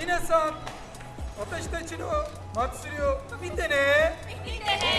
皆さん私たちの祭りを見てね。見てね。